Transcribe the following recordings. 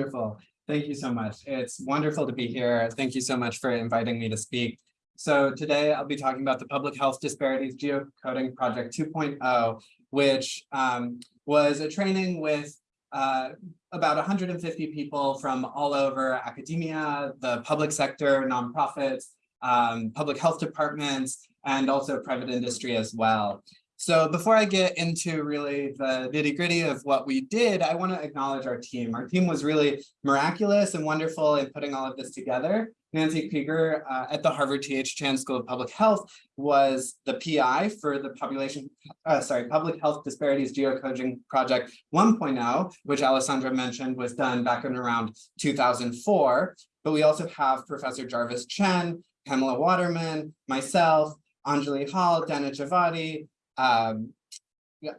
Wonderful. Thank you so much. It's wonderful to be here. Thank you so much for inviting me to speak. So today I'll be talking about the Public Health Disparities Geocoding Project 2.0, which um, was a training with uh, about 150 people from all over academia, the public sector, nonprofits, um, public health departments, and also private industry as well. So before I get into really the nitty gritty of what we did, I want to acknowledge our team. Our team was really miraculous and wonderful in putting all of this together. Nancy Krieger uh, at the Harvard T.H. Chan School of Public Health was the PI for the population, uh, sorry, Public Health Disparities Geocoding Project 1.0, which Alessandra mentioned was done back in around 2004. But we also have Professor Jarvis Chen, Pamela Waterman, myself, Anjali Hall, Dana Javadi, um,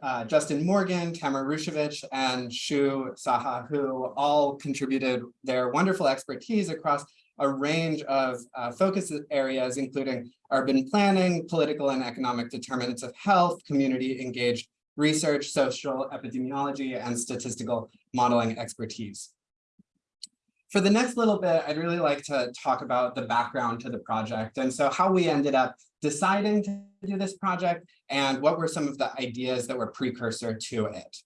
uh, Justin Morgan, Tamara Rushovich, and Shu Saha, who all contributed their wonderful expertise across a range of uh, focus areas, including urban planning, political and economic determinants of health, community engaged research, social epidemiology, and statistical modeling expertise. For the next little bit, I'd really like to talk about the background to the project. And so how we ended up deciding to do this project and what were some of the ideas that were precursor to it.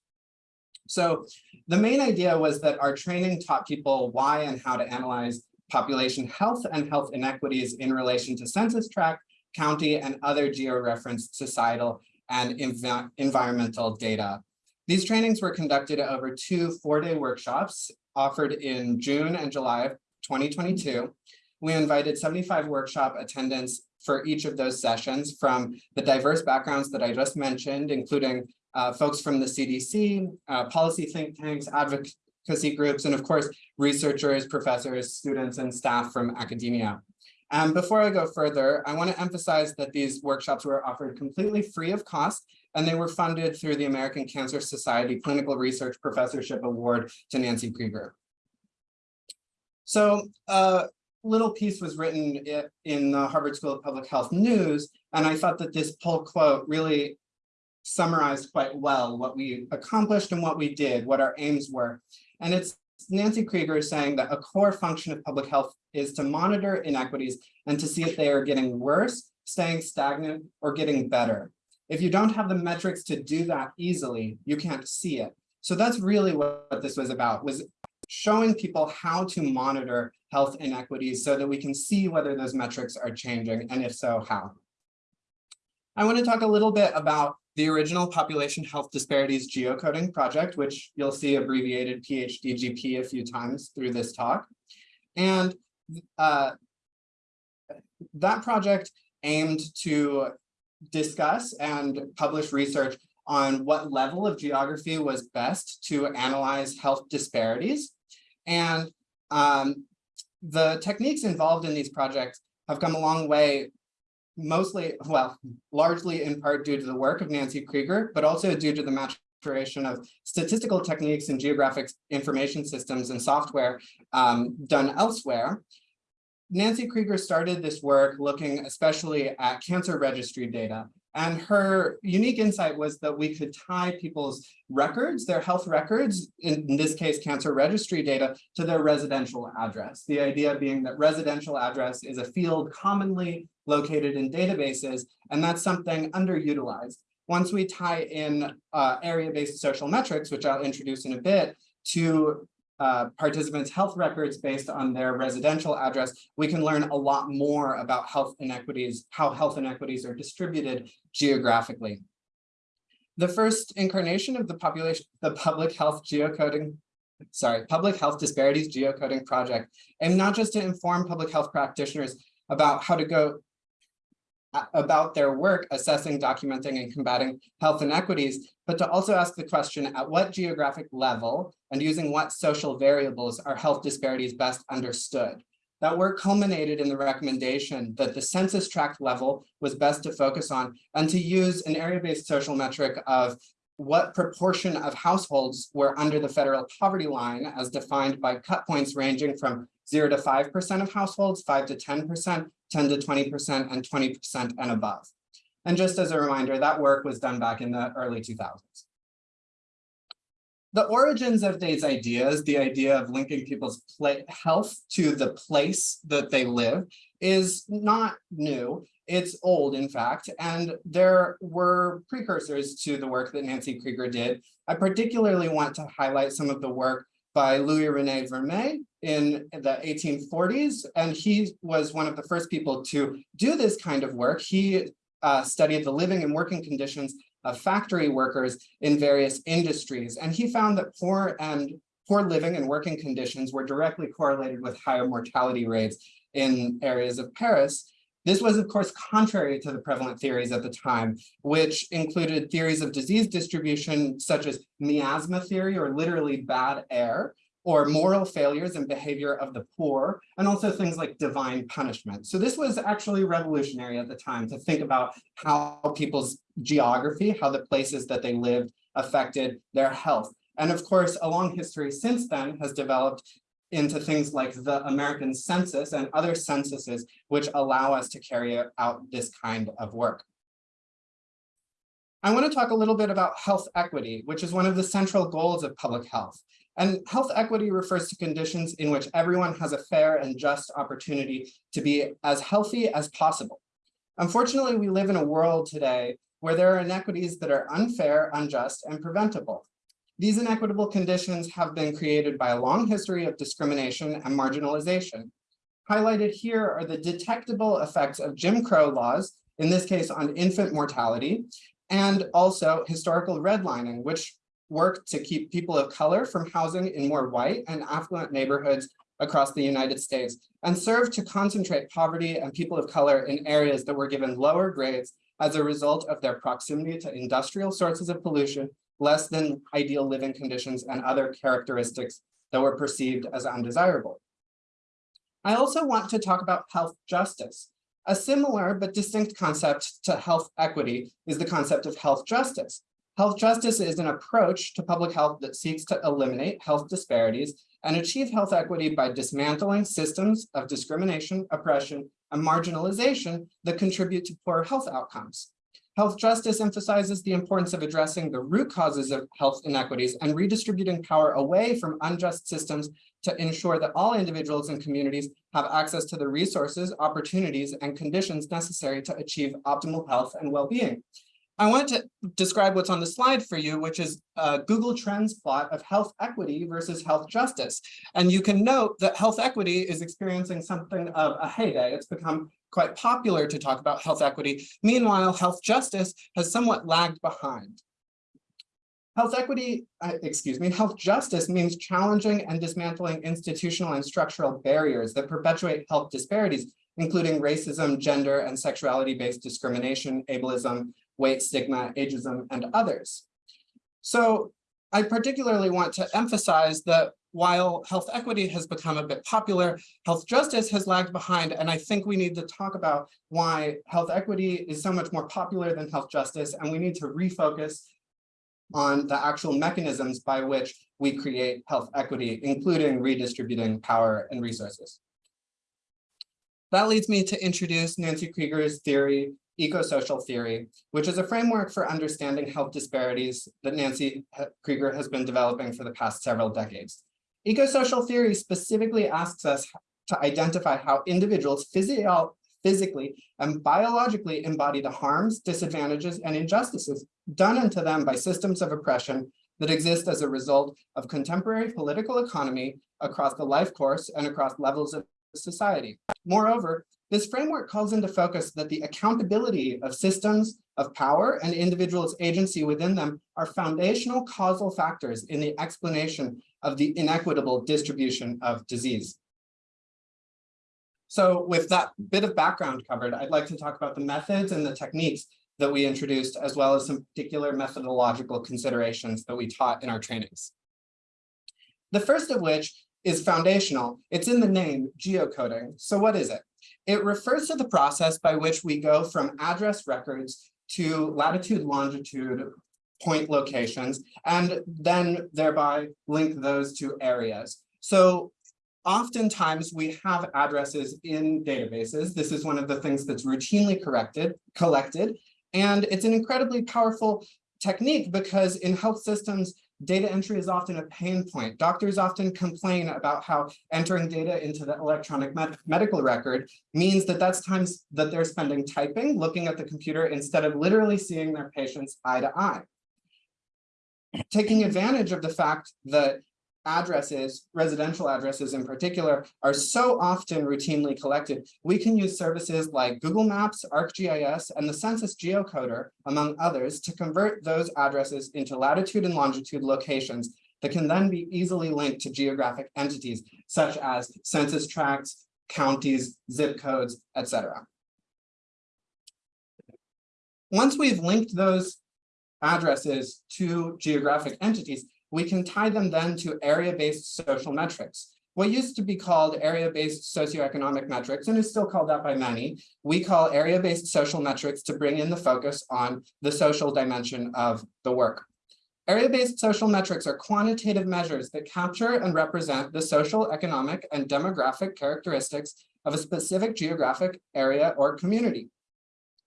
So the main idea was that our training taught people why and how to analyze population health and health inequities in relation to census tract, county, and other georeferenced societal and env environmental data. These trainings were conducted over two four-day workshops offered in June and July of 2022. We invited 75 workshop attendants for each of those sessions from the diverse backgrounds that I just mentioned, including uh, folks from the CDC, uh, policy think tanks, advocacy groups, and of course, researchers, professors, students, and staff from academia. And before I go further, I want to emphasize that these workshops were offered completely free of cost, and they were funded through the American Cancer Society Clinical Research Professorship Award to Nancy Krieger. So uh, little piece was written in the Harvard School of Public Health News, and I thought that this pull quote really summarized quite well what we accomplished and what we did, what our aims were. And it's Nancy Krieger saying that a core function of public health is to monitor inequities and to see if they are getting worse, staying stagnant, or getting better. If you don't have the metrics to do that easily, you can't see it. So that's really what this was about, was showing people how to monitor health inequities so that we can see whether those metrics are changing, and if so, how. I want to talk a little bit about the original population health disparities geocoding project, which you'll see abbreviated PHDGP a few times through this talk. And uh, that project aimed to discuss and publish research on what level of geography was best to analyze health disparities. And um, the techniques involved in these projects have come a long way, mostly, well, largely in part due to the work of Nancy Krieger, but also due to the maturation of statistical techniques and geographic information systems and software um, done elsewhere. Nancy Krieger started this work looking especially at cancer registry data and her unique insight was that we could tie people's records, their health records, in this case, cancer registry data, to their residential address. The idea being that residential address is a field commonly located in databases, and that's something underutilized. Once we tie in uh, area-based social metrics, which I'll introduce in a bit, to uh, participants' health records based on their residential address, we can learn a lot more about health inequities, how health inequities are distributed geographically. The first incarnation of the population, the public health geocoding, sorry, public health disparities geocoding project, and not just to inform public health practitioners about how to go about their work assessing, documenting, and combating health inequities, but to also ask the question at what geographic level and using what social variables are health disparities best understood. That work culminated in the recommendation that the census tract level was best to focus on and to use an area-based social metric of what proportion of households were under the federal poverty line as defined by cut points ranging from 0 to 5% of households, 5 to 10%, 10 to 20%, and 20% and above. And just as a reminder, that work was done back in the early 2000s. The origins of these ideas, the idea of linking people's health to the place that they live is not new. It's old, in fact, and there were precursors to the work that Nancy Krieger did. I particularly want to highlight some of the work by Louis-René Villermé in the 1840s, and he was one of the first people to do this kind of work. He uh, studied the living and working conditions of factory workers in various industries. And he found that poor and poor living and working conditions were directly correlated with higher mortality rates in areas of Paris. This was, of course, contrary to the prevalent theories at the time, which included theories of disease distribution, such as miasma theory, or literally bad air, or moral failures and behavior of the poor, and also things like divine punishment. So this was actually revolutionary at the time to think about how people's geography, how the places that they lived affected their health. And of course, a long history since then has developed into things like the American census and other censuses, which allow us to carry out this kind of work. I want to talk a little bit about health equity, which is one of the central goals of public health. And health equity refers to conditions in which everyone has a fair and just opportunity to be as healthy as possible. Unfortunately, we live in a world today where there are inequities that are unfair, unjust, and preventable. These inequitable conditions have been created by a long history of discrimination and marginalization. Highlighted here are the detectable effects of Jim Crow laws, in this case on infant mortality, and also historical redlining, which worked to keep people of color from housing in more white and affluent neighborhoods across the United States and served to concentrate poverty and people of color in areas that were given lower grades as a result of their proximity to industrial sources of pollution, less than ideal living conditions and other characteristics that were perceived as undesirable. I also want to talk about health justice. A similar but distinct concept to health equity is the concept of health justice. Health justice is an approach to public health that seeks to eliminate health disparities and achieve health equity by dismantling systems of discrimination, oppression, and marginalization that contribute to poor health outcomes. Health justice emphasizes the importance of addressing the root causes of health inequities and redistributing power away from unjust systems to ensure that all individuals and communities have access to the resources, opportunities, and conditions necessary to achieve optimal health and well-being. I want to describe what's on the slide for you, which is a Google Trends plot of health equity versus health justice. And you can note that health equity is experiencing something of a heyday. It's become quite popular to talk about health equity. Meanwhile, health justice has somewhat lagged behind. Health equity, uh, excuse me, health justice means challenging and dismantling institutional and structural barriers that perpetuate health disparities, including racism, gender, and sexuality-based discrimination, ableism, weight stigma, ageism, and others. So I particularly want to emphasize that while health equity has become a bit popular, health justice has lagged behind. And I think we need to talk about why health equity is so much more popular than health justice. And we need to refocus on the actual mechanisms by which we create health equity, including redistributing power and resources. That leads me to introduce Nancy Krieger's theory ecosocial theory, which is a framework for understanding health disparities that Nancy Krieger has been developing for the past several decades. Ecosocial theory specifically asks us to identify how individuals physio physically and biologically embody the harms, disadvantages, and injustices done unto them by systems of oppression that exist as a result of contemporary political economy across the life course and across levels of society. Moreover, this framework calls into focus that the accountability of systems of power and individuals' agency within them are foundational causal factors in the explanation of the inequitable distribution of disease. So with that bit of background covered, I'd like to talk about the methods and the techniques that we introduced, as well as some particular methodological considerations that we taught in our trainings. The first of which is foundational. It's in the name, geocoding. So what is it? It refers to the process by which we go from address records to latitude, longitude, point locations, and then thereby link those to areas. So oftentimes we have addresses in databases. This is one of the things that's routinely corrected, collected, and it's an incredibly powerful technique because in health systems, Data entry is often a pain point. Doctors often complain about how entering data into the electronic med medical record means that that's times that they're spending typing, looking at the computer instead of literally seeing their patients eye to eye. Taking advantage of the fact that addresses, residential addresses in particular, are so often routinely collected, we can use services like Google Maps, ArcGIS, and the Census Geocoder, among others, to convert those addresses into latitude and longitude locations that can then be easily linked to geographic entities, such as census tracts, counties, zip codes, etc. Once we've linked those addresses to geographic entities, we can tie them then to area-based social metrics. What used to be called area-based socioeconomic metrics, and is still called that by many, we call area-based social metrics to bring in the focus on the social dimension of the work. Area-based social metrics are quantitative measures that capture and represent the social, economic, and demographic characteristics of a specific geographic area or community.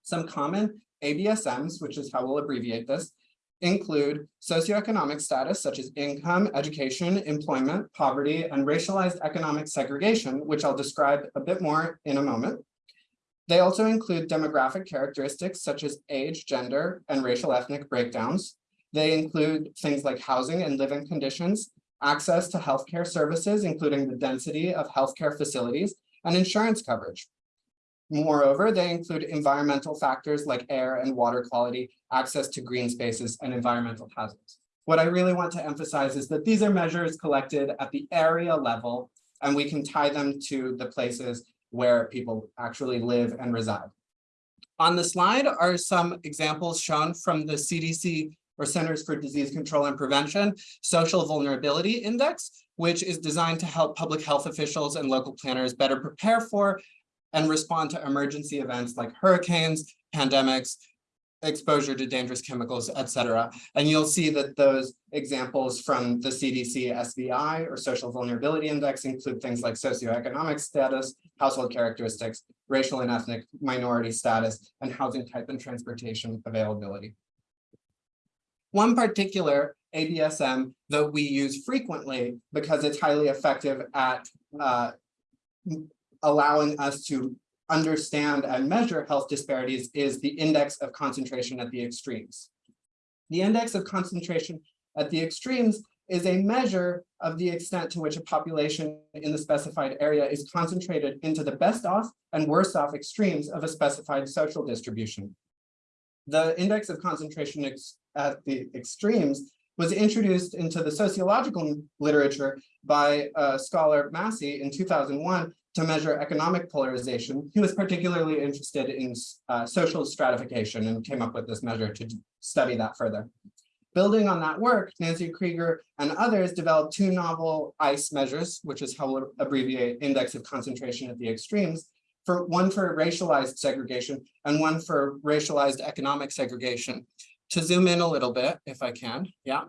Some common ABSMs, which is how we'll abbreviate this, include socioeconomic status such as income, education, employment, poverty, and racialized economic segregation, which I'll describe a bit more in a moment. They also include demographic characteristics such as age, gender, and racial ethnic breakdowns. They include things like housing and living conditions, access to healthcare services, including the density of healthcare facilities, and insurance coverage. Moreover, they include environmental factors like air and water quality, access to green spaces, and environmental hazards. What I really want to emphasize is that these are measures collected at the area level, and we can tie them to the places where people actually live and reside. On the slide are some examples shown from the CDC or Centers for Disease Control and Prevention Social Vulnerability Index, which is designed to help public health officials and local planners better prepare for and respond to emergency events like hurricanes, pandemics, exposure to dangerous chemicals, et cetera. And you'll see that those examples from the CDC SVI or Social Vulnerability Index include things like socioeconomic status, household characteristics, racial and ethnic minority status, and housing type and transportation availability. One particular ABSM that we use frequently because it's highly effective at uh, allowing us to understand and measure health disparities is the index of concentration at the extremes. The index of concentration at the extremes is a measure of the extent to which a population in the specified area is concentrated into the best off and worst off extremes of a specified social distribution. The index of concentration ex at the extremes was introduced into the sociological literature by uh, scholar Massey in 2001 to measure economic polarization. He was particularly interested in uh, social stratification and came up with this measure to study that further. Building on that work, Nancy Krieger and others developed two novel ICE measures, which is how we'll abbreviate index of concentration at the extremes, for one for racialized segregation and one for racialized economic segregation. To zoom in a little bit, if I can, yeah.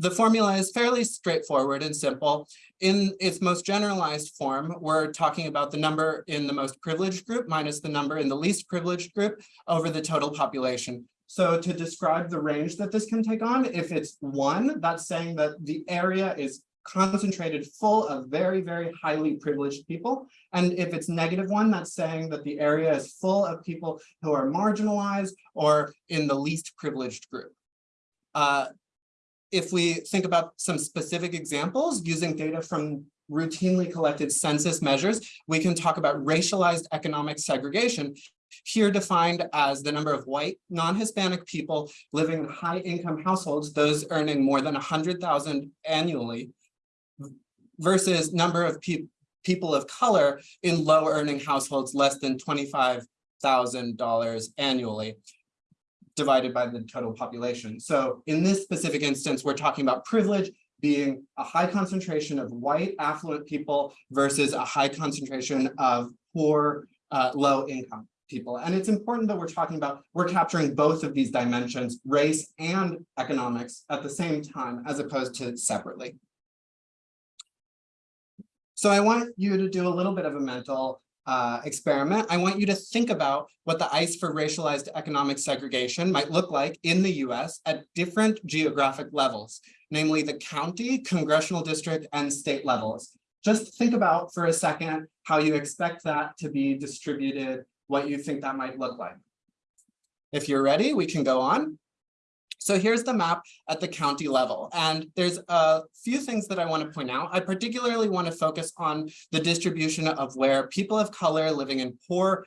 The formula is fairly straightforward and simple. In its most generalized form, we're talking about the number in the most privileged group minus the number in the least privileged group over the total population. So to describe the range that this can take on, if it's one, that's saying that the area is concentrated full of very, very highly privileged people. And if it's negative one, that's saying that the area is full of people who are marginalized or in the least privileged group. Uh, if we think about some specific examples using data from routinely collected census measures, we can talk about racialized economic segregation, here defined as the number of white non-Hispanic people living in high income households, those earning more than 100,000 annually, versus number of pe people of color in low earning households less than $25,000 annually divided by the total population. So in this specific instance, we're talking about privilege being a high concentration of white affluent people versus a high concentration of poor, uh, low income people. And it's important that we're talking about, we're capturing both of these dimensions, race and economics at the same time, as opposed to separately. So I want you to do a little bit of a mental uh, experiment, I want you to think about what the ICE for racialized economic segregation might look like in the US at different geographic levels, namely the county, congressional district, and state levels. Just think about for a second how you expect that to be distributed, what you think that might look like. If you're ready, we can go on. So here's the map at the county level. And there's a few things that I want to point out. I particularly want to focus on the distribution of where people of color living in poor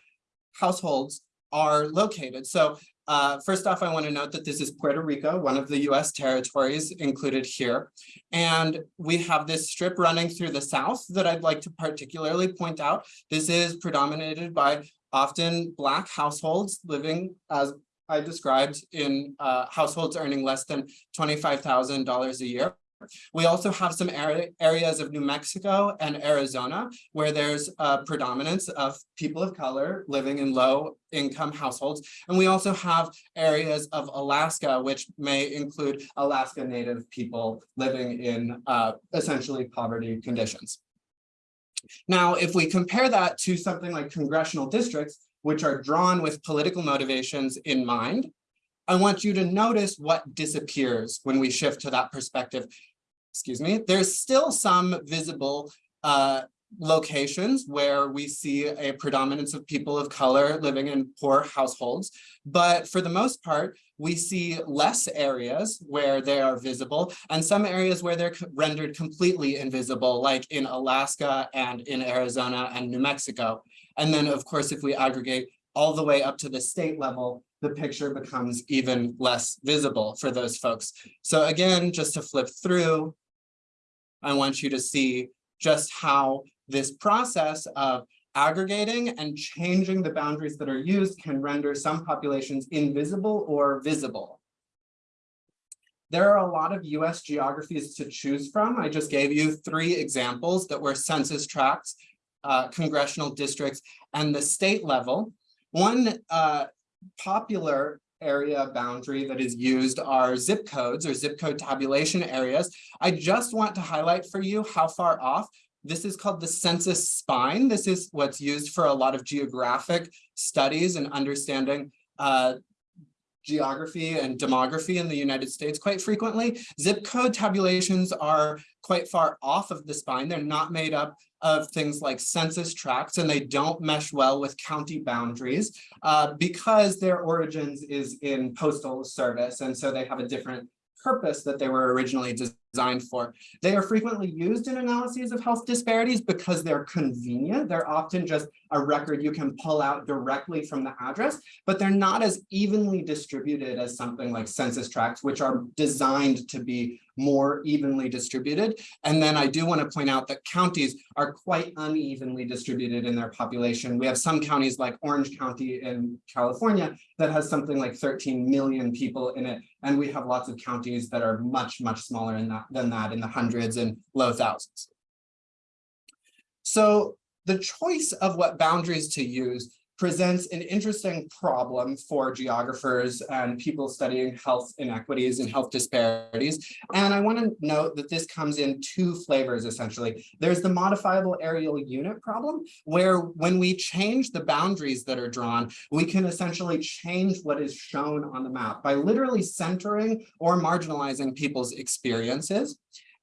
households are located. So uh, first off, I want to note that this is Puerto Rico, one of the US territories included here. And we have this strip running through the South that I'd like to particularly point out. This is predominated by often Black households living as I described in uh, households earning less than $25,000 a year. We also have some areas of New Mexico and Arizona where there's a predominance of people of color living in low income households. And we also have areas of Alaska, which may include Alaska Native people living in uh, essentially poverty conditions. Now, if we compare that to something like congressional districts, which are drawn with political motivations in mind, I want you to notice what disappears when we shift to that perspective. Excuse me, there's still some visible uh, locations where we see a predominance of people of color living in poor households. But for the most part, we see less areas where they are visible and some areas where they're rendered completely invisible, like in Alaska and in Arizona and New Mexico. And then, of course, if we aggregate all the way up to the state level, the picture becomes even less visible for those folks. So again, just to flip through, I want you to see just how this process of aggregating and changing the boundaries that are used can render some populations invisible or visible. There are a lot of US geographies to choose from. I just gave you three examples that were census tracts uh, congressional districts and the state level. One uh, popular area boundary that is used are zip codes or zip code tabulation areas. I just want to highlight for you how far off this is called the census spine. This is what's used for a lot of geographic studies and understanding uh, geography and demography in the United States quite frequently. Zip code tabulations are quite far off of the spine. They're not made up of things like census tracts and they don't mesh well with county boundaries uh, because their origins is in postal service. And so they have a different purpose that they were originally designed for. They are frequently used in analyses of health disparities because they're convenient. They're often just a record you can pull out directly from the address, but they're not as evenly distributed as something like census tracts, which are designed to be more evenly distributed. And then I do want to point out that counties are quite unevenly distributed in their population. We have some counties like Orange County in California that has something like 13 million people in it. And we have lots of counties that are much, much smaller in that, than that in the hundreds and low thousands. So the choice of what boundaries to use presents an interesting problem for geographers and people studying health inequities and health disparities. And I want to note that this comes in two flavors, essentially. There's the modifiable areal unit problem, where when we change the boundaries that are drawn, we can essentially change what is shown on the map by literally centering or marginalizing people's experiences.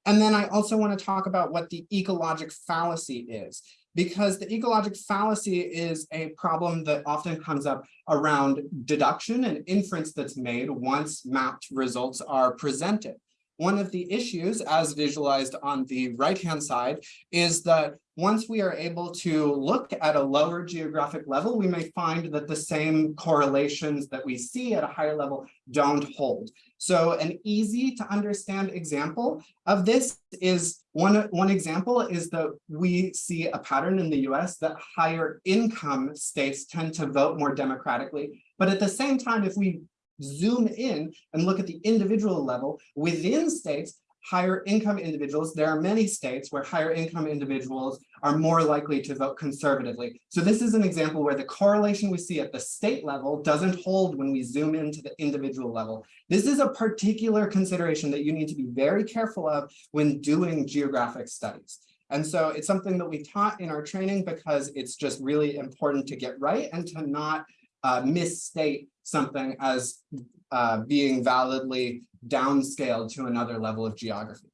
And then I also want to talk about what the ecologic fallacy is because the ecologic fallacy is a problem that often comes up around deduction and inference that's made once mapped results are presented. One of the issues, as visualized on the right-hand side, is that once we are able to look at a lower geographic level, we may find that the same correlations that we see at a higher level don't hold. So an easy to understand example of this is one, one example is that we see a pattern in the US that higher income states tend to vote more democratically. But at the same time, if we zoom in and look at the individual level within states, higher income individuals, there are many states where higher income individuals are more likely to vote conservatively. So this is an example where the correlation we see at the state level doesn't hold when we zoom into the individual level. This is a particular consideration that you need to be very careful of when doing geographic studies. And so it's something that we taught in our training because it's just really important to get right and to not uh, misstate something as uh, being validly downscaled to another level of geography.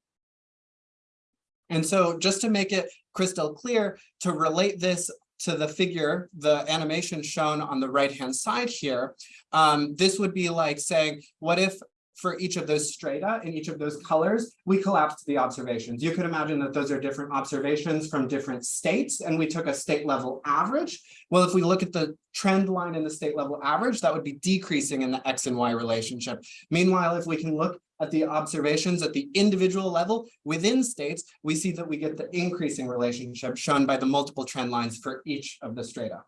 And so just to make it crystal clear, to relate this to the figure, the animation shown on the right-hand side here, um, this would be like saying, what if for each of those strata in each of those colors, we collapsed the observations. You could imagine that those are different observations from different states, and we took a state level average. Well, if we look at the trend line in the state level average, that would be decreasing in the X and Y relationship. Meanwhile, if we can look at the observations at the individual level within states, we see that we get the increasing relationship shown by the multiple trend lines for each of the strata.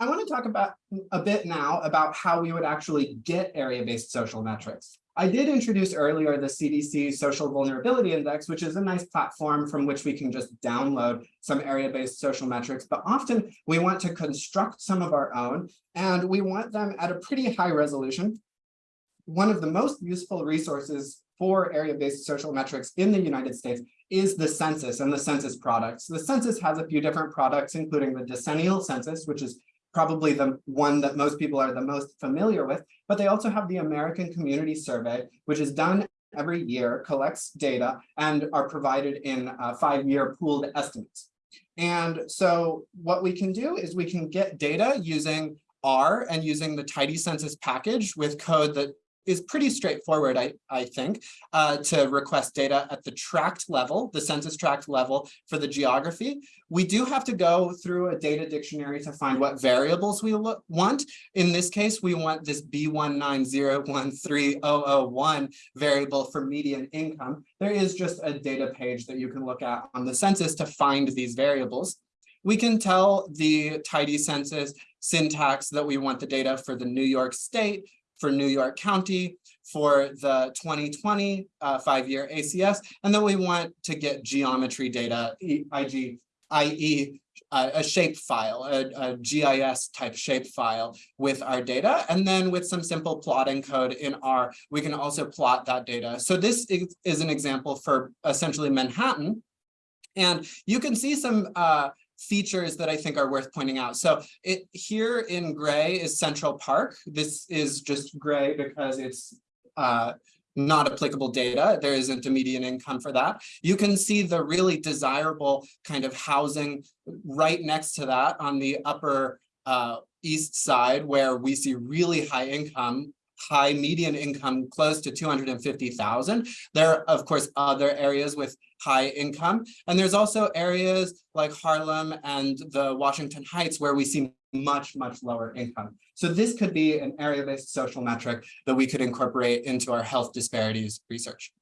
I want to talk about mm, a bit now about how we would actually get area-based social metrics. I did introduce earlier the CDC Social Vulnerability Index, which is a nice platform from which we can just download some area-based social metrics, but often we want to construct some of our own, and we want them at a pretty high resolution one of the most useful resources for area-based social metrics in the United States is the census and the census products. The census has a few different products, including the decennial census, which is probably the one that most people are the most familiar with, but they also have the American Community Survey, which is done every year, collects data, and are provided in uh, five-year pooled estimates. And so what we can do is we can get data using R and using the tidycensus package with code that is pretty straightforward, I, I think, uh, to request data at the tract level, the census tract level for the geography. We do have to go through a data dictionary to find what variables we want. In this case, we want this B190130001 variable for median income. There is just a data page that you can look at on the census to find these variables. We can tell the tidycensus syntax that we want the data for the New York state, for New York County for the 2020 uh, five-year ACS, and then we want to get geometry data, IG, i.e. Uh, a shape file, a, a, GIS type shape file with our data. And then with some simple plotting code in R, we can also plot that data. So this is, is an example for essentially Manhattan. And you can see some uh, features that I think are worth pointing out. So it here in gray is Central Park. This is just gray because it's uh, not applicable data. There isn't a median income for that. You can see the really desirable kind of housing right next to that on the upper uh, east side where we see really high income high median income close to 250,000. There are, of course, other areas with high income. And there's also areas like Harlem and the Washington Heights where we see much, much lower income. So this could be an area-based social metric that we could incorporate into our health disparities research.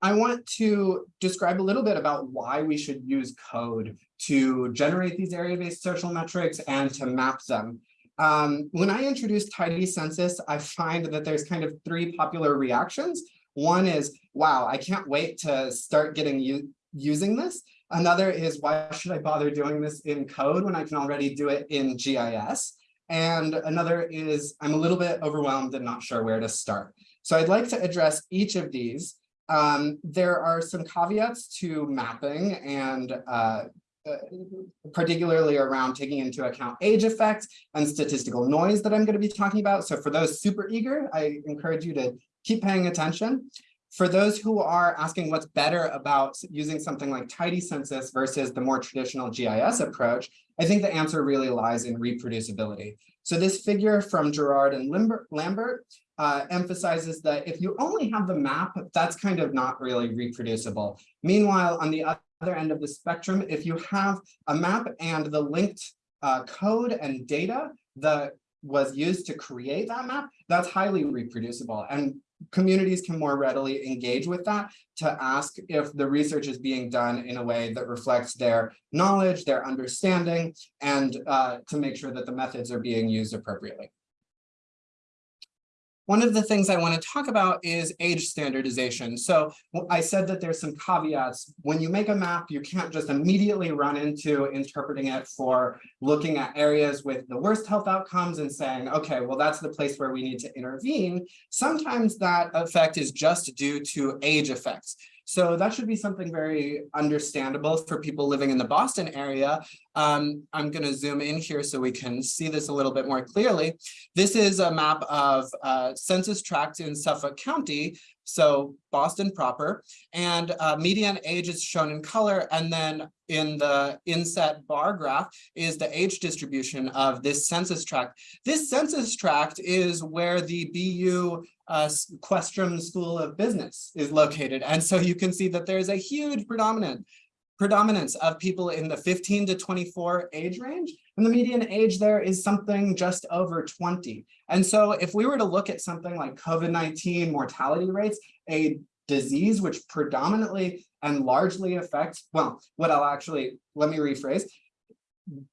I want to describe a little bit about why we should use code to generate these area-based social metrics and to map them. Um, when I introduce tidycensus, I find that there's kind of three popular reactions. One is, wow, I can't wait to start getting you using this. Another is, why should I bother doing this in code when I can already do it in GIS? And another is, I'm a little bit overwhelmed and not sure where to start. So I'd like to address each of these. Um, there are some caveats to mapping and uh, uh, particularly around taking into account age effects and statistical noise that I'm going to be talking about. So for those super eager, I encourage you to keep paying attention. For those who are asking what's better about using something like tidycensus versus the more traditional GIS approach, I think the answer really lies in reproducibility. So this figure from Gerard and Lambert uh, emphasizes that if you only have the map, that's kind of not really reproducible. Meanwhile, on the other end of the spectrum, if you have a map and the linked uh, code and data that was used to create that map, that's highly reproducible. And communities can more readily engage with that to ask if the research is being done in a way that reflects their knowledge, their understanding, and uh, to make sure that the methods are being used appropriately. One of the things I want to talk about is age standardization. So I said that there's some caveats. When you make a map, you can't just immediately run into interpreting it for looking at areas with the worst health outcomes and saying, okay, well, that's the place where we need to intervene. Sometimes that effect is just due to age effects. So that should be something very understandable for people living in the Boston area. Um, I'm going to zoom in here so we can see this a little bit more clearly. This is a map of uh, census tracts in Suffolk County, so Boston proper, and uh, median age is shown in color, and then in the inset bar graph is the age distribution of this census tract. This census tract is where the BU uh, Questrom School of Business is located. And so you can see that there's a huge predominant predominance of people in the 15 to 24 age range. And the median age there is something just over 20. And so if we were to look at something like COVID-19 mortality rates, a disease which predominantly and largely affects, well, what I'll actually, let me rephrase,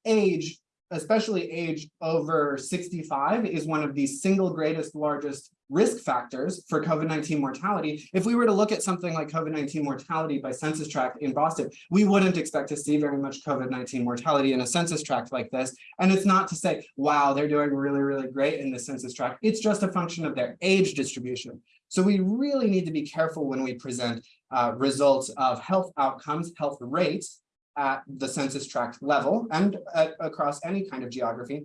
age, especially age over 65 is one of the single greatest, largest risk factors for COVID-19 mortality, if we were to look at something like COVID-19 mortality by census tract in Boston, we wouldn't expect to see very much COVID-19 mortality in a census tract like this. And it's not to say, wow, they're doing really, really great in the census tract. It's just a function of their age distribution. So we really need to be careful when we present uh, results of health outcomes, health rates at the census tract level and at, across any kind of geography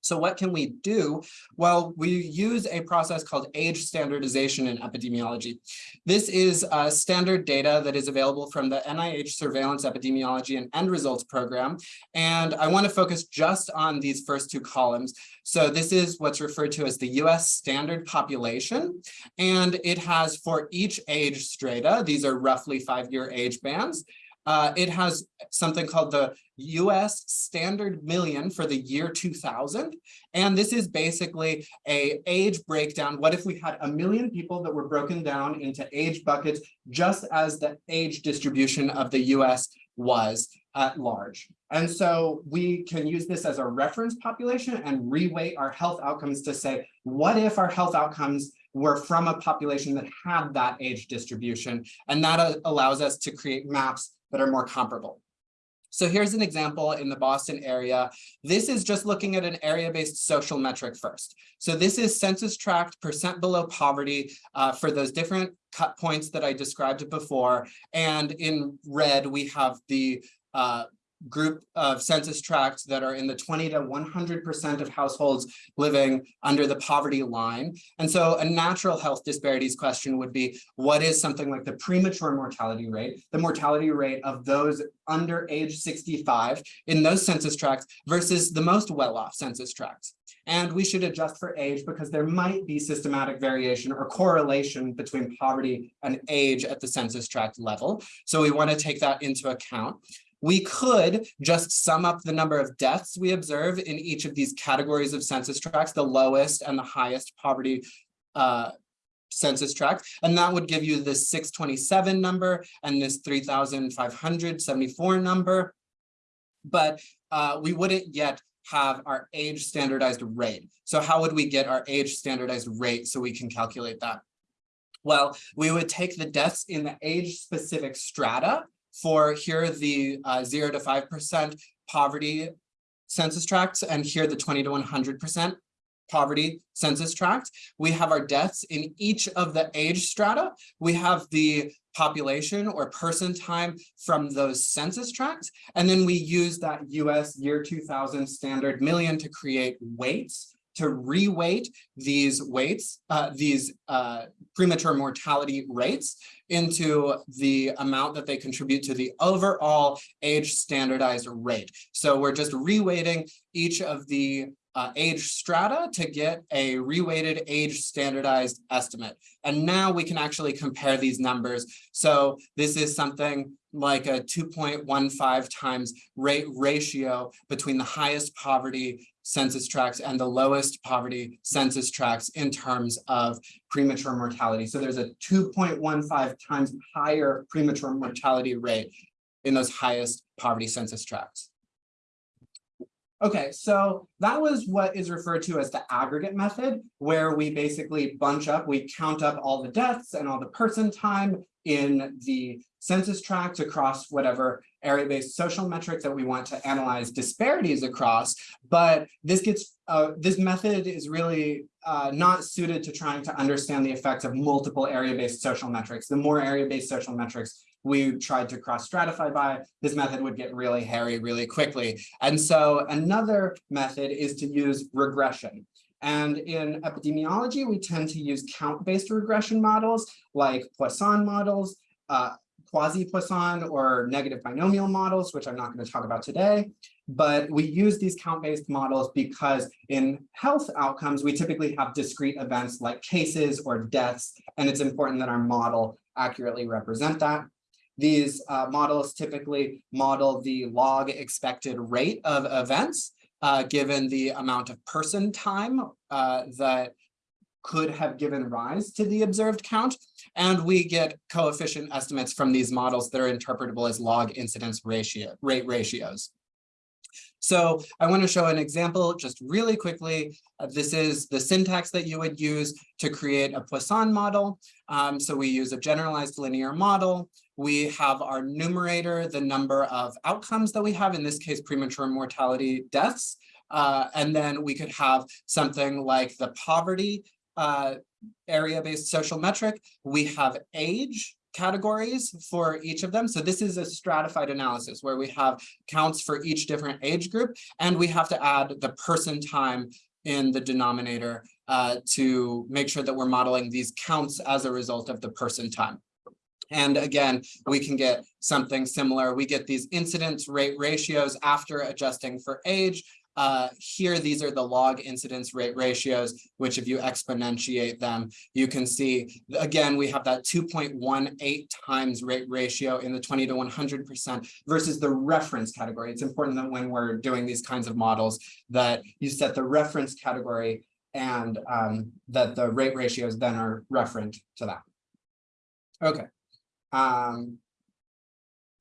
so what can we do? Well, we use a process called age standardization in epidemiology. This is uh, standard data that is available from the NIH Surveillance Epidemiology and End Results Program. And I want to focus just on these first two columns. So this is what's referred to as the US standard population. And it has for each age strata, these are roughly five-year age bands, uh, it has something called the US standard million for the year 2000. And this is basically a age breakdown. What if we had a million people that were broken down into age buckets, just as the age distribution of the US was at large. And so we can use this as a reference population and reweight our health outcomes to say, what if our health outcomes were from a population that had that age distribution? And that uh, allows us to create maps that are more comparable. So here's an example in the Boston area. This is just looking at an area-based social metric first. So this is census tract percent below poverty uh, for those different cut points that I described before. And in red, we have the uh, group of census tracts that are in the 20 to 100% of households living under the poverty line. And so a natural health disparities question would be, what is something like the premature mortality rate, the mortality rate of those under age 65 in those census tracts versus the most well-off census tracts? And we should adjust for age because there might be systematic variation or correlation between poverty and age at the census tract level. So we want to take that into account. We could just sum up the number of deaths we observe in each of these categories of census tracts, the lowest and the highest poverty uh, census tract, and that would give you this 627 number and this 3,574 number. But uh, we wouldn't yet have our age standardized rate. So how would we get our age standardized rate so we can calculate that? Well, we would take the deaths in the age specific strata for here the uh, zero to 5% poverty census tracts and here the 20 to 100% poverty census tract. We have our deaths in each of the age strata. We have the population or person time from those census tracts. And then we use that US year 2000 standard million to create weights to reweight these weights, uh, these uh, premature mortality rates into the amount that they contribute to the overall age standardized rate. So we're just reweighting each of the uh, age strata to get a reweighted age standardized estimate. And now we can actually compare these numbers. So this is something like a 2.15 times rate ratio between the highest poverty census tracts and the lowest poverty census tracts in terms of premature mortality. So there's a 2.15 times higher premature mortality rate in those highest poverty census tracts. Okay, so that was what is referred to as the aggregate method, where we basically bunch up, we count up all the deaths and all the person time in the census tracts across whatever area-based social metrics that we want to analyze disparities across. But this gets, uh, this method is really uh, not suited to trying to understand the effects of multiple area-based social metrics. The more area-based social metrics we tried to cross stratify by, this method would get really hairy really quickly. And so another method is to use regression. And in epidemiology, we tend to use count-based regression models like Poisson models, uh, quasi-Poisson or negative binomial models, which I'm not going to talk about today. But we use these count-based models because in health outcomes, we typically have discrete events like cases or deaths, and it's important that our model accurately represent that. These uh, models typically model the log expected rate of events, uh, given the amount of person time uh, that could have given rise to the observed count. And we get coefficient estimates from these models that are interpretable as log incidence ratio rate ratios. So I want to show an example just really quickly. Uh, this is the syntax that you would use to create a Poisson model. Um, so we use a generalized linear model. We have our numerator, the number of outcomes that we have, in this case, premature mortality deaths. Uh, and then we could have something like the poverty uh, area-based social metric. We have age, categories for each of them. So this is a stratified analysis where we have counts for each different age group, and we have to add the person time in the denominator uh, to make sure that we're modeling these counts as a result of the person time. And again, we can get something similar. We get these incidence rate ratios after adjusting for age, uh, here, these are the log incidence rate ratios, which if you exponentiate them, you can see, again, we have that 2.18 times rate ratio in the 20 to 100% versus the reference category. It's important that when we're doing these kinds of models that you set the reference category and um, that the rate ratios then are referent to that. Okay. Um,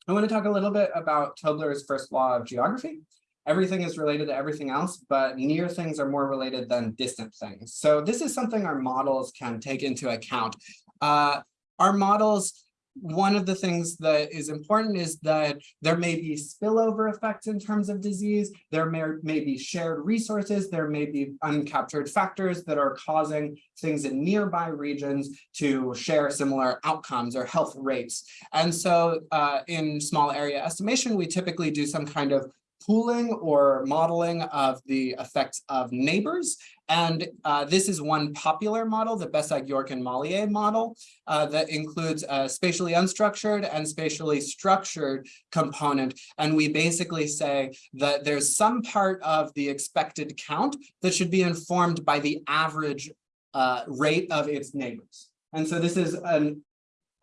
I want to talk a little bit about Tobler's first law of geography everything is related to everything else, but near things are more related than distant things. So this is something our models can take into account. Uh, our models, one of the things that is important is that there may be spillover effects in terms of disease. There may, may be shared resources. There may be uncaptured factors that are causing things in nearby regions to share similar outcomes or health rates. And so uh, in small area estimation, we typically do some kind of pooling or modeling of the effects of neighbors. And uh, this is one popular model, the Besag, York, and Mollié model uh, that includes a spatially unstructured and spatially structured component. And we basically say that there's some part of the expected count that should be informed by the average uh, rate of its neighbors. And so this is an,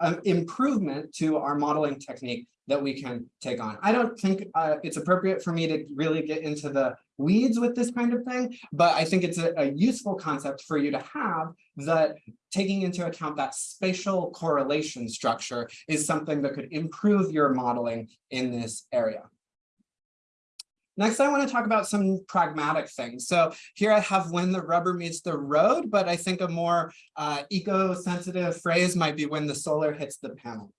an improvement to our modeling technique that we can take on. I don't think uh, it's appropriate for me to really get into the weeds with this kind of thing, but I think it's a, a, useful concept for you to have that taking into account that spatial correlation structure is something that could improve your modeling in this area. Next, I want to talk about some pragmatic things. So here I have when the rubber meets the road, but I think a more uh, eco-sensitive phrase might be when the solar hits the panel.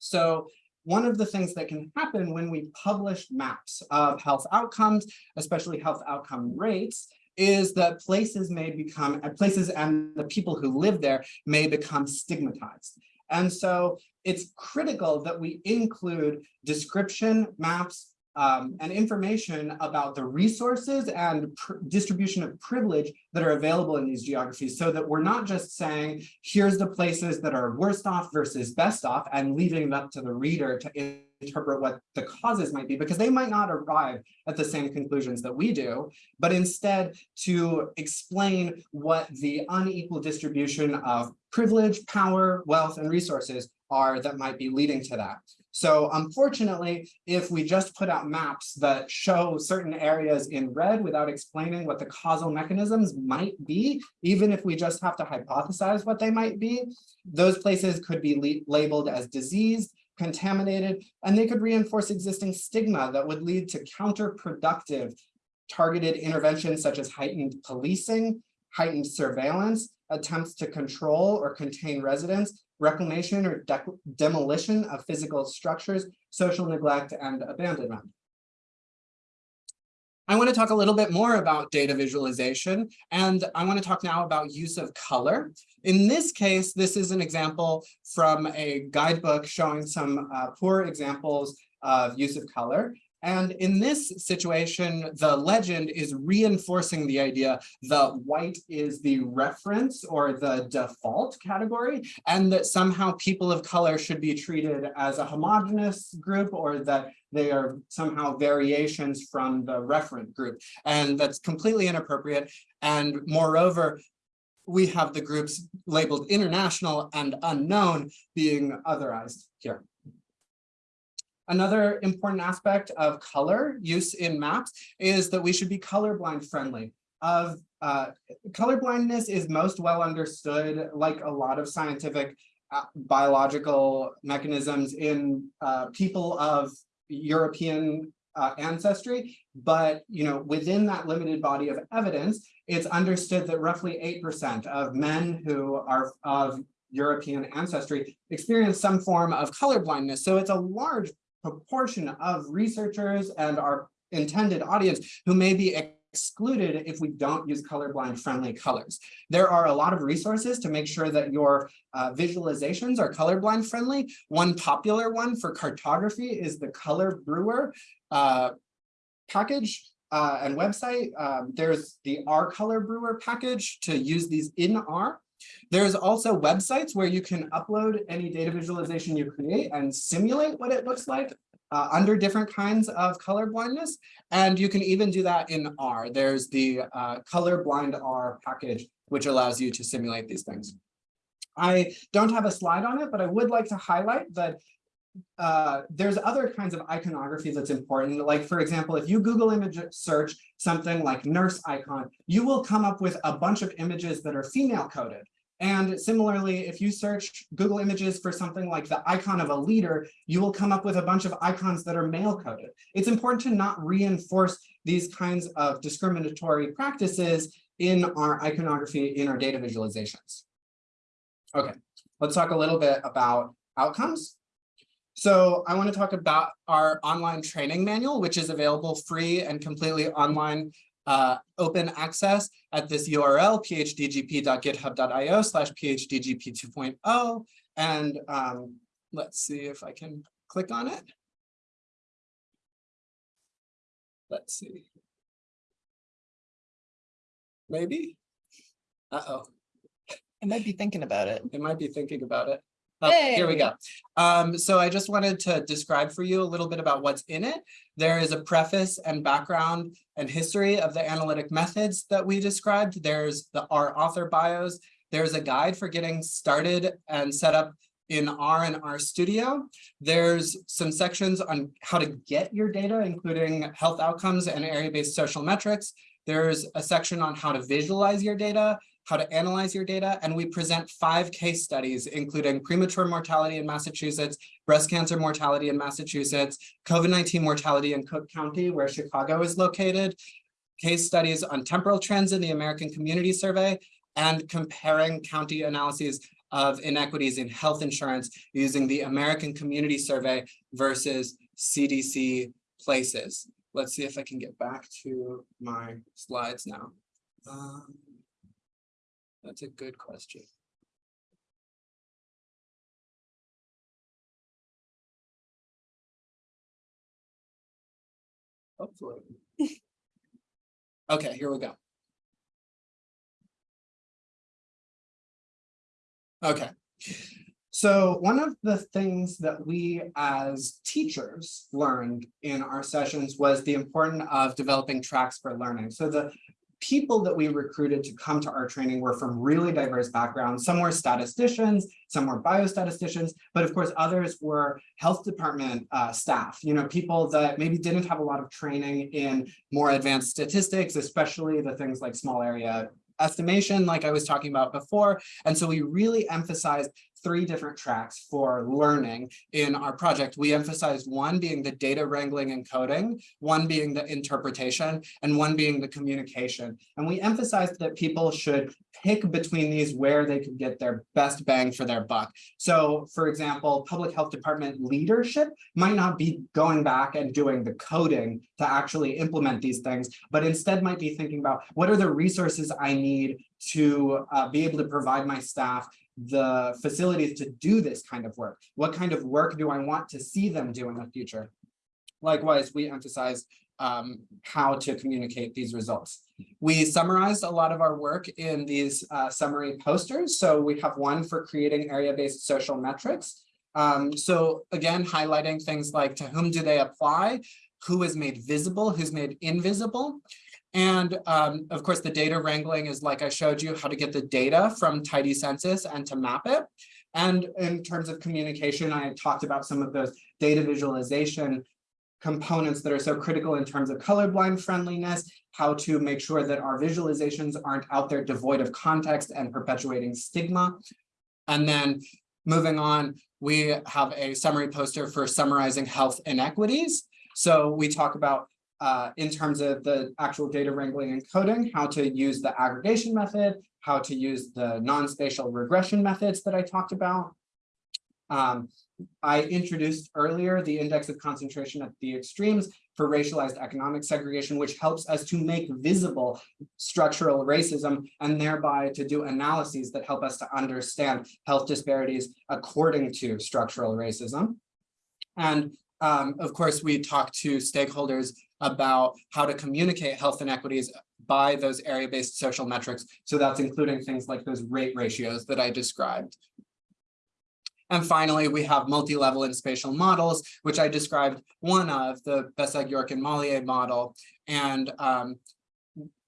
So one of the things that can happen when we publish maps of health outcomes, especially health outcome rates, is that places may become, places and the people who live there may become stigmatized. And so it's critical that we include description maps um, and information about the resources and distribution of privilege that are available in these geographies so that we're not just saying, here's the places that are worst off versus best off and leaving it up to the reader to interpret what the causes might be because they might not arrive at the same conclusions that we do, but instead to explain what the unequal distribution of privilege, power, wealth, and resources are that might be leading to that. So unfortunately, if we just put out maps that show certain areas in red without explaining what the causal mechanisms might be, even if we just have to hypothesize what they might be, those places could be labeled as diseased, contaminated, and they could reinforce existing stigma that would lead to counterproductive targeted interventions such as heightened policing, heightened surveillance, attempts to control or contain residents, reclamation or de demolition of physical structures, social neglect, and abandonment. I want to talk a little bit more about data visualization, and I want to talk now about use of color. In this case, this is an example from a guidebook showing some uh, poor examples of use of color. And in this situation, the legend is reinforcing the idea that white is the reference or the default category, and that somehow people of color should be treated as a homogenous group or that they are somehow variations from the referent group. And that's completely inappropriate. And moreover, we have the groups labeled international and unknown being otherized here. Another important aspect of color use in maps is that we should be colorblind friendly. Of uh, colorblindness is most well understood, like a lot of scientific uh, biological mechanisms in uh, people of European uh, ancestry, but you know within that limited body of evidence, it's understood that roughly 8% of men who are of European ancestry experience some form of colorblindness. So it's a large proportion of researchers and our intended audience who may be excluded if we don't use colorblind friendly colors. There are a lot of resources to make sure that your uh, visualizations are colorblind friendly. One popular one for cartography is the ColorBrewer uh, package uh, and website. Um, there's the RColorBrewer package to use these in R. There's also websites where you can upload any data visualization you create and simulate what it looks like uh, under different kinds of color blindness. And you can even do that in R. There's the uh, colorblindr package, which allows you to simulate these things. I don't have a slide on it, but I would like to highlight that uh, there's other kinds of iconography that's important. Like, for example, if you Google image search something like nurse icon, you will come up with a bunch of images that are female coded. And similarly, if you search Google Images for something like the icon of a leader, you will come up with a bunch of icons that are male coded. It's important to not reinforce these kinds of discriminatory practices in our iconography, in our data visualizations. Okay, let's talk a little bit about outcomes. So I want to talk about our online training manual, which is available free and completely online uh, open access at this URL, phdgp.github.io slash phdgp 2.0. And um, let's see if I can click on it. Let's see. Maybe. Uh-oh. It might be thinking about it. It might be thinking about it. Oh, here we go. Um, so I just wanted to describe for you a little bit about what's in it. There is a preface and background and history of the analytic methods that we described. There's the our author bios. There's a guide for getting started and set up in R and RStudio. There's some sections on how to get your data, including health outcomes and area-based social metrics. There's a section on how to visualize your data how to analyze your data, and we present five case studies, including premature mortality in Massachusetts, breast cancer mortality in Massachusetts, COVID-19 mortality in Cook County, where Chicago is located, case studies on temporal trends in the American Community Survey, and comparing county analyses of inequities in health insurance using the American Community Survey versus CDC places. Let's see if I can get back to my slides now. Um, that's a good question. Hopefully. Okay, here we go. Okay. So one of the things that we as teachers learned in our sessions was the importance of developing tracks for learning. So the people that we recruited to come to our training were from really diverse backgrounds. Some were statisticians, some were biostatisticians, but of course others were health department uh, staff, you know, people that maybe didn't have a lot of training in more advanced statistics, especially the things like small area estimation, like I was talking about before. And so we really emphasized three different tracks for learning in our project. We emphasized one being the data wrangling and coding, one being the interpretation, and one being the communication. And we emphasized that people should pick between these where they could get their best bang for their buck. So for example, public health department leadership might not be going back and doing the coding to actually implement these things, but instead might be thinking about what are the resources I need to uh, be able to provide my staff the facilities to do this kind of work? What kind of work do I want to see them do in the future? Likewise, we emphasize um, how to communicate these results. We summarized a lot of our work in these uh, summary posters. So we have one for creating area-based social metrics. Um, so again, highlighting things like to whom do they apply, who is made visible, who's made invisible. And um, of course, the data wrangling is like I showed you how to get the data from tidycensus and to map it. And in terms of communication, I talked about some of those data visualization components that are so critical in terms of colorblind friendliness, how to make sure that our visualizations aren't out there devoid of context and perpetuating stigma. And then moving on, we have a summary poster for summarizing health inequities. So we talk about uh, in terms of the actual data wrangling and coding, how to use the aggregation method, how to use the non-spatial regression methods that I talked about. Um, I introduced earlier the index of concentration at the extremes for racialized economic segregation, which helps us to make visible structural racism and thereby to do analyses that help us to understand health disparities according to structural racism. And um, of course, we talk to stakeholders about how to communicate health inequities by those area-based social metrics. So that's including things like those rate ratios that I described. And finally, we have multi-level and spatial models, which I described one of the Besag, York, and Mollié model. And um,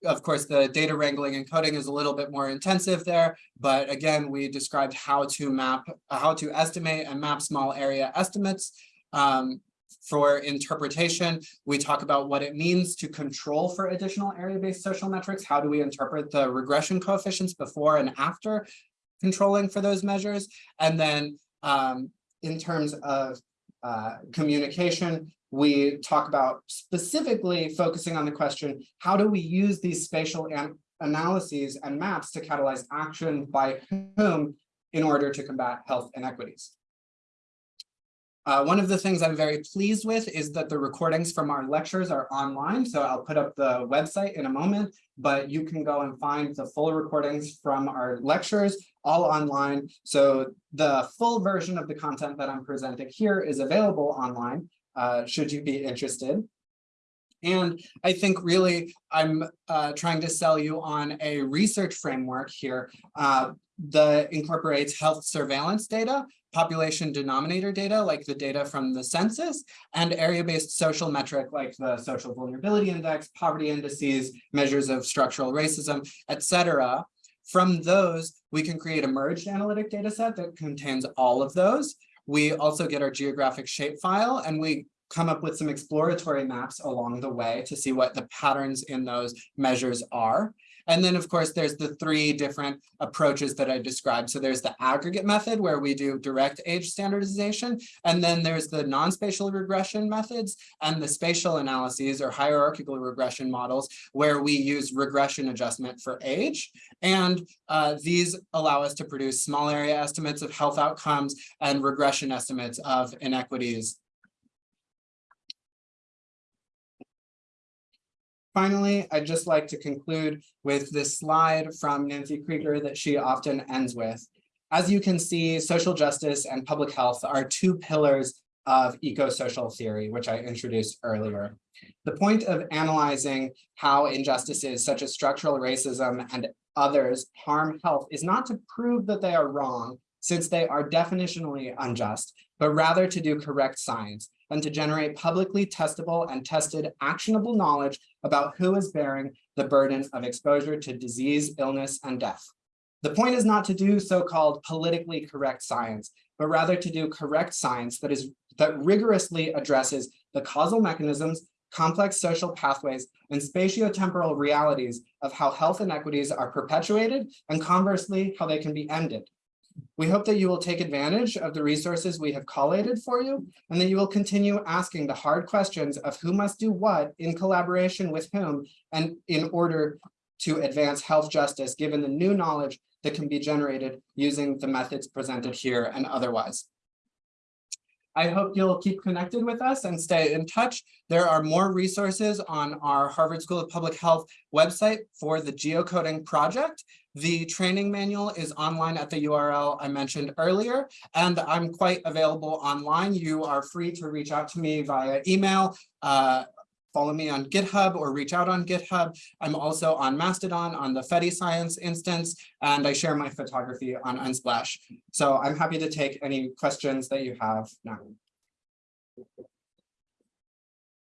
of course, the data wrangling and coding is a little bit more intensive there. But again, we described how to map, how to estimate and map small area estimates. Um, for interpretation, we talk about what it means to control for additional area-based social metrics. How do we interpret the regression coefficients before and after controlling for those measures? And then um, in terms of uh, communication, we talk about specifically focusing on the question, how do we use these spatial analyses and maps to catalyze action by whom in order to combat health inequities? Uh, one of the things I'm very pleased with is that the recordings from our lectures are online. So I'll put up the website in a moment, but you can go and find the full recordings from our lectures all online. So the full version of the content that I'm presenting here is available online, uh, should you be interested. And I think really I'm uh, trying to sell you on a research framework here uh, that incorporates health surveillance data population denominator data, like the data from the census, and area-based social metric, like the social vulnerability index, poverty indices, measures of structural racism, etc. From those, we can create a merged analytic data set that contains all of those. We also get our geographic shapefile, and we come up with some exploratory maps along the way to see what the patterns in those measures are. And then, of course, there's the three different approaches that I described. So there's the aggregate method where we do direct age standardization. And then there's the non-spatial regression methods and the spatial analyses or hierarchical regression models where we use regression adjustment for age. And uh, these allow us to produce small area estimates of health outcomes and regression estimates of inequities Finally, I'd just like to conclude with this slide from Nancy Krieger that she often ends with. As you can see, social justice and public health are two pillars of eco-social theory, which I introduced earlier. The point of analyzing how injustices such as structural racism and others harm health is not to prove that they are wrong, since they are definitionally unjust, but rather to do correct science and to generate publicly testable and tested actionable knowledge about who is bearing the burden of exposure to disease, illness, and death. The point is not to do so-called politically correct science, but rather to do correct science that is that rigorously addresses the causal mechanisms, complex social pathways, and spatiotemporal realities of how health inequities are perpetuated and conversely, how they can be ended. We hope that you will take advantage of the resources we have collated for you, and that you will continue asking the hard questions of who must do what in collaboration with whom and in order to advance health justice, given the new knowledge that can be generated using the methods presented here and otherwise. I hope you'll keep connected with us and stay in touch. There are more resources on our Harvard School of Public Health website for the geocoding project. The training manual is online at the URL I mentioned earlier, and I'm quite available online. You are free to reach out to me via email, uh, follow me on GitHub or reach out on GitHub. I'm also on Mastodon on the FediScience instance, and I share my photography on Unsplash. So I'm happy to take any questions that you have now.